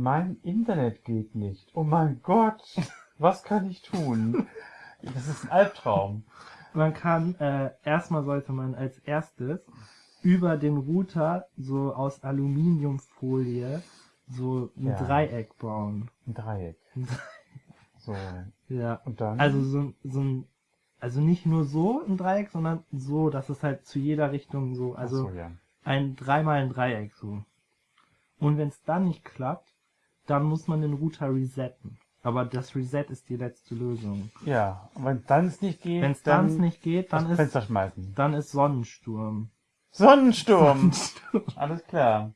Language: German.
Mein Internet geht nicht. Oh mein Gott. Was kann ich tun? Das ist ein Albtraum. Man kann, äh, erstmal sollte man als erstes über den Router so aus Aluminiumfolie so ein Ja. Dreieck bauen. Ein Dreieck. So. Ja. Und dann? Also so, so ein, also nicht nur so ein Dreieck, sondern so, dass es halt zu jeder Richtung so, also so, ja. ein dreimal ein Dreieck so. Und wenn es dann nicht klappt, dann muss man den Router resetten. Aber das Reset ist die letzte Lösung. Ja, und wenn dann es nicht geht, Wenn es dann nicht geht, dann ist, Fenster schmeißen. dann ist Sonnensturm. Sonnensturm. Alles klar.